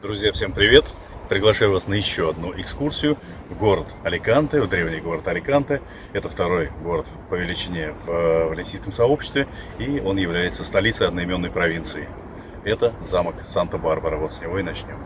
Друзья, всем привет! Приглашаю вас на еще одну экскурсию в город Аликанте, в древний город Аликанте. Это второй город по величине в э, валенсийском сообществе, и он является столицей одноименной провинции. Это замок Санта-Барбара. Вот с него и начнем.